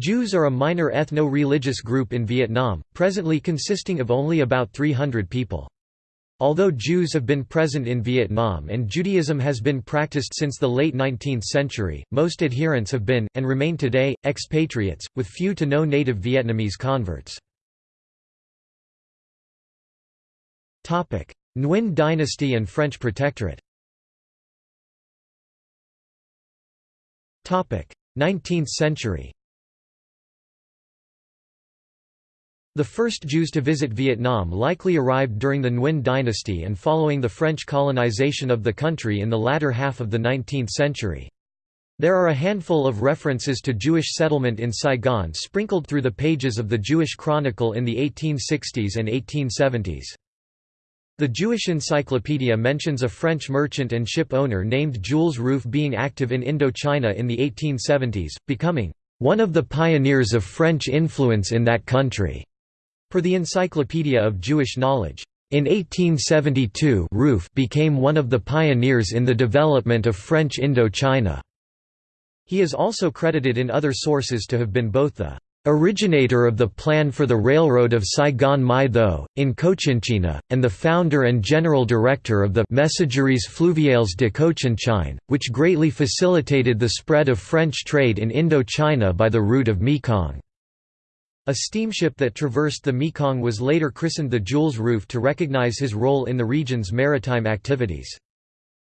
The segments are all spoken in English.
Jews are a minor ethno-religious group in Vietnam, presently consisting of only about 300 people. Although Jews have been present in Vietnam and Judaism has been practiced since the late 19th century, most adherents have been, and remain today, expatriates, with few to no native Vietnamese converts. Nguyen dynasty and French protectorate 19th century The first Jews to visit Vietnam likely arrived during the Nguyen dynasty and following the French colonization of the country in the latter half of the 19th century. There are a handful of references to Jewish settlement in Saigon sprinkled through the pages of the Jewish Chronicle in the 1860s and 1870s. The Jewish Encyclopedia mentions a French merchant and ship owner named Jules Rueff being active in Indochina in the 1870s, becoming one of the pioneers of French influence in that country. Per the Encyclopedia of Jewish Knowledge, in 1872 Rueff became one of the pioneers in the development of French Indochina. He is also credited in other sources to have been both the originator of the plan for the railroad of Saigon-My Tho, in Cochinchina, and the founder and general director of the Messageries Fluviales de Cochinchine, which greatly facilitated the spread of French trade in Indochina by the route of Mekong. A steamship that traversed the Mekong was later christened the Jules Rueff to recognize his role in the region's maritime activities.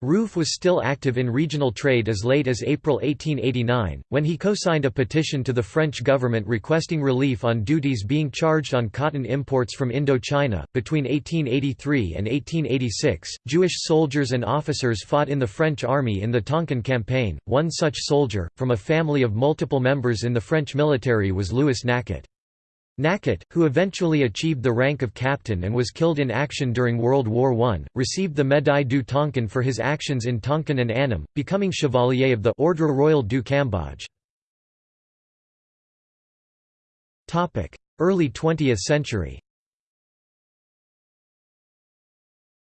Rueff was still active in regional trade as late as April 1889, when he co-signed a petition to the French government requesting relief on duties being charged on cotton imports from Indochina. Between 1883 and 1886, Jewish soldiers and officers fought in the French army in the Tonkin campaign. One such soldier, from a family of multiple members in the French military was Louis Naquet. Naquet, who eventually achieved the rank of captain and was killed in action during World War I, received the Médaille du Tonkin for his actions in Tonkin and Annam, becoming Chevalier of the Ordre Royal du Cambodge. Early 20th century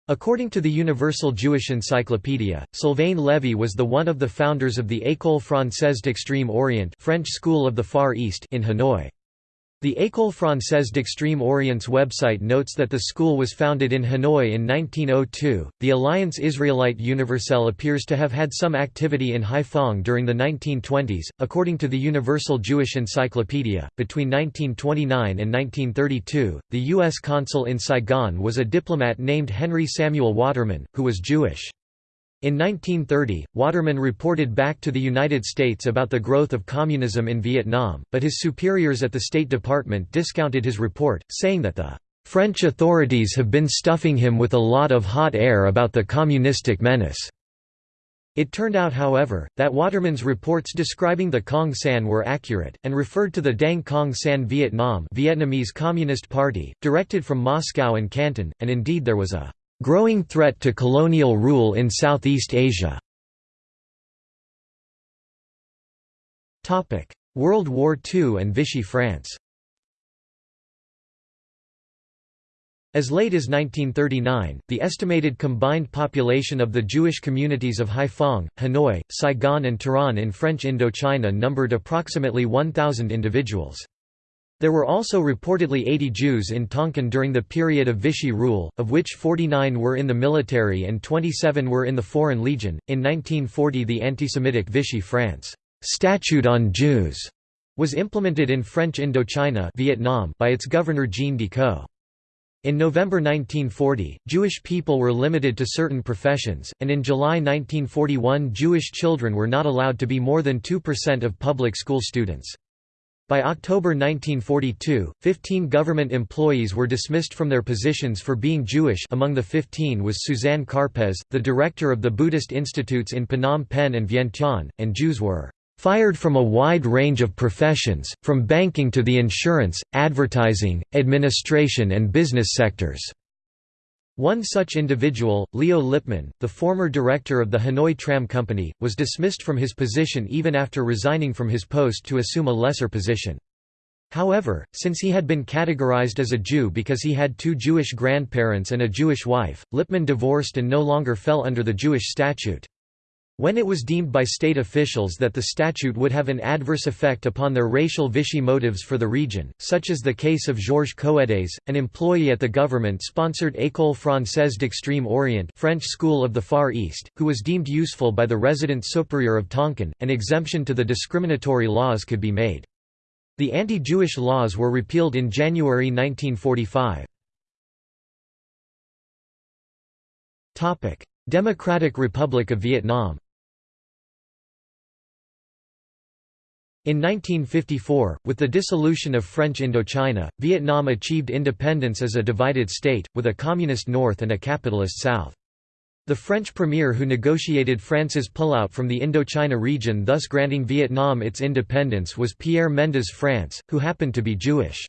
According to the Universal Jewish Encyclopedia, Sylvain Lévi was the one of the founders of the École Française d'Extrême Orient French School of the Far East in Hanoi. The École Française d'Extrême Orient's website notes that the school was founded in Hanoi in 1902. The Alliance Israélite Universelle appears to have had some activity in Haiphong during the 1920s. According to the Universal Jewish Encyclopedia, between 1929 and 1932, the U.S. consul in Saigon was a diplomat named Henry Samuel Waterman, who was Jewish. In 1930, Waterman reported back to the United States about the growth of communism in Vietnam, but his superiors at the State Department discounted his report, saying that the French authorities have been stuffing him with a lot of hot air about the communistic menace. It turned out however, that Waterman's reports describing the Cong San were accurate, and referred to the Dang Cong San Vietnam Vietnamese Communist Party, directed from Moscow and Canton, and indeed there was a Growing threat to colonial rule in Southeast Asia World War II and Vichy France As late as 1939, the estimated combined population of the Jewish communities of Haiphong, Hanoi, Saigon and Tourane in French Indochina numbered approximately 1,000 individuals. There were also reportedly 80 Jews in Tonkin during the period of Vichy rule, of which 49 were in the military and 27 were in the Foreign Legion. In 1940, the anti-Semitic Vichy France Statute on Jews was implemented in French Indochina Vietnam by its governor Jean Decoux. In November 1940, Jewish people were limited to certain professions, and in July 1941 Jewish children were not allowed to be more than 2% of public school students. By October 1942, 15 government employees were dismissed from their positions for being Jewish among the 15 was Suzanne Karpelès, the director of the Buddhist institutes in Phnom Penh and Vientiane, and Jews were "...fired from a wide range of professions, from banking to the insurance, advertising, administration and business sectors." One such individual, Leo Lipman, the former director of the Hanoi Tram Company, was dismissed from his position even after resigning from his post to assume a lesser position. However, since he had been categorized as a Jew because he had two Jewish grandparents and a Jewish wife, Lipman divorced and no longer fell under the Jewish statute. When it was deemed by state officials that the statute would have an adverse effect upon their racial Vichy motives for the region, such as the case of Georges Coedes, an employee at the government-sponsored École Française d'Extrême Orient French School of the Far East, who was deemed useful by the resident superior of Tonkin, an exemption to the discriminatory laws could be made. The anti-Jewish laws were repealed in January 1945. Democratic Republic of Vietnam In 1954, with the dissolution of French Indochina, Vietnam achieved independence as a divided state, with a communist north and a capitalist south. The French premier who negotiated France's pullout from the Indochina region thus granting Vietnam its independence was Pierre Mendès France, who happened to be Jewish.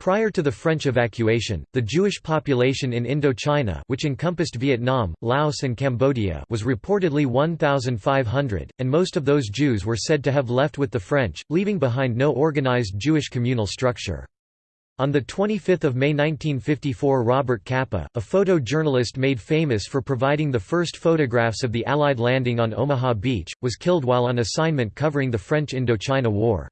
Prior to the French evacuation, the Jewish population in Indochina which encompassed Vietnam, Laos and Cambodia was reportedly 1,500, and most of those Jews were said to have left with the French, leaving behind no organized Jewish communal structure. On 25 May 1954 Robert Capa, a photojournalist made famous for providing the first photographs of the Allied landing on Omaha Beach, was killed while on assignment covering the French Indochina War.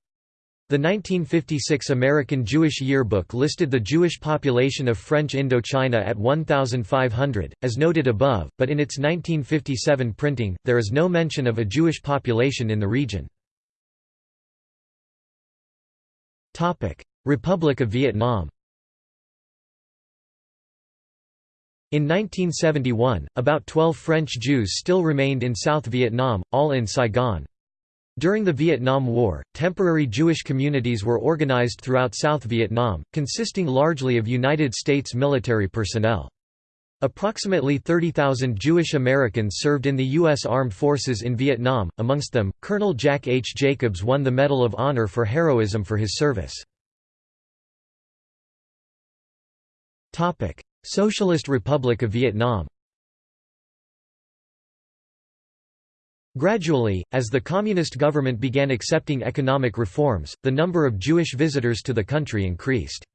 The 1956 American Jewish Yearbook listed the Jewish population of French Indochina at 1,500, as noted above, but in its 1957 printing, there is no mention of a Jewish population in the region. Republic of Vietnam In 1971, about 12 French Jews still remained in South Vietnam, all in Saigon. During the Vietnam War, temporary Jewish communities were organized throughout South Vietnam, consisting largely of United States military personnel. Approximately 30,000 Jewish Americans served in the U.S. Armed Forces in Vietnam, amongst them, Colonel Jack H. Jacobs won the Medal of Honor for heroism for his service. Socialist Republic of Vietnam Gradually, as the communist government began accepting economic reforms, the number of Jewish visitors to the country increased.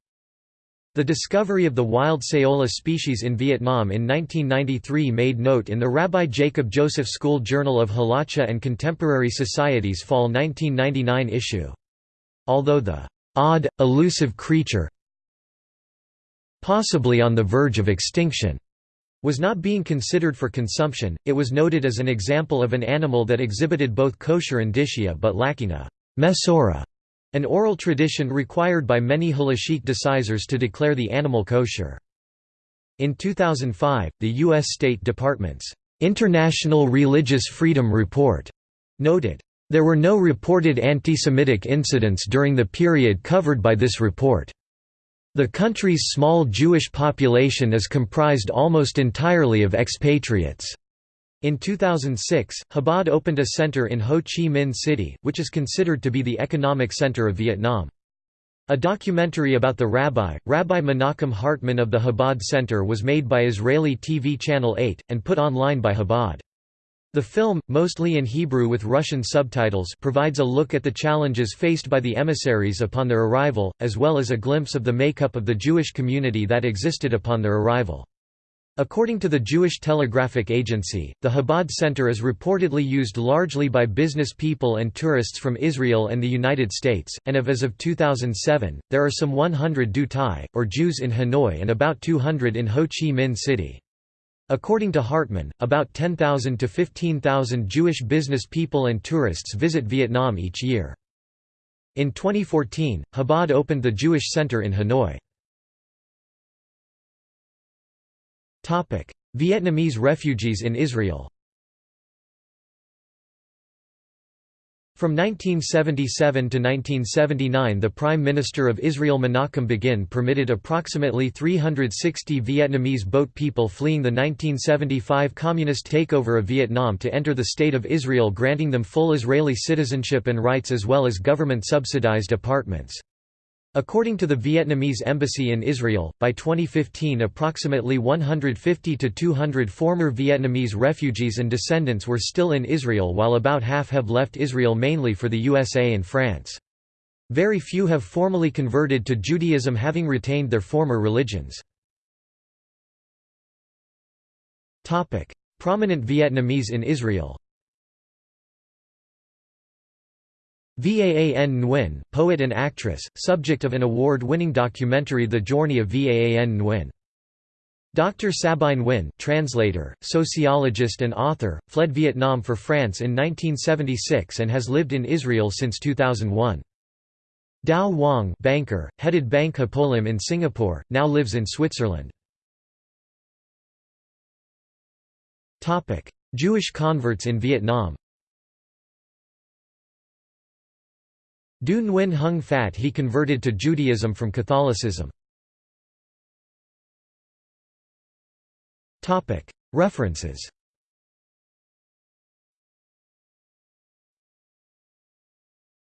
The discovery of the wild Saola species in Vietnam in 1993 made note in the Rabbi Jacob Joseph School Journal of Halacha and Contemporary Societies Fall 1999 issue. Although the odd, elusive creature possibly on the verge of extinction was not being considered for consumption, it was noted as an example of an animal that exhibited both kosher indicia but lacking a mesora, an oral tradition required by many halachic decisors to declare the animal kosher. In 2005, the U.S. State Department's International Religious Freedom Report noted, "...there were no reported anti-Semitic incidents during the period covered by this report." The country's small Jewish population is comprised almost entirely of expatriates. In 2006, Chabad opened a center in Ho Chi Minh City, which is considered to be the economic center of Vietnam. A documentary about the rabbi, Rabbi Menachem Hartman of the Chabad Center was made by Israeli TV Channel 8, and put online by Chabad. The film, mostly in Hebrew with Russian subtitles provides a look at the challenges faced by the emissaries upon their arrival, as well as a glimpse of the makeup of the Jewish community that existed upon their arrival. According to the Jewish Telegraphic Agency, the Chabad Center is reportedly used largely by business people and tourists from Israel and the United States, and of as of 2007, there are some 100 Du Thai, or Jews in Hanoi and about 200 in Ho Chi Minh City. According to Hartman, about 10,000 to 15,000 Jewish business people and tourists visit Vietnam each year. In 2014, Chabad opened the Jewish Center in Hanoi. Vietnamese refugees in Israel From 1977 to 1979 the Prime Minister of Israel Menachem Begin permitted approximately 360 Vietnamese boat people fleeing the 1975 communist takeover of Vietnam to enter the State of Israel granting them full Israeli citizenship and rights as well as government-subsidized apartments. According to the Vietnamese embassy in Israel, by 2015 approximately 150 to 200 former Vietnamese refugees and descendants were still in Israel while about half have left Israel mainly for the USA and France. Very few have formally converted to Judaism having retained their former religions. Prominent Vietnamese in Israel Vaan Nguyen, poet and actress, subject of an award-winning documentary The Journey of Vaan Nguyen. Dr. Sabine Nguyen, translator, sociologist and author, fled Vietnam for France in 1976 and has lived in Israel since 2001. Dao Wang banker, headed Bank Hapoalim in Singapore, now lives in Switzerland. Jewish converts in Vietnam Du Nguyen Hung Phat he converted to Judaism from Catholicism. References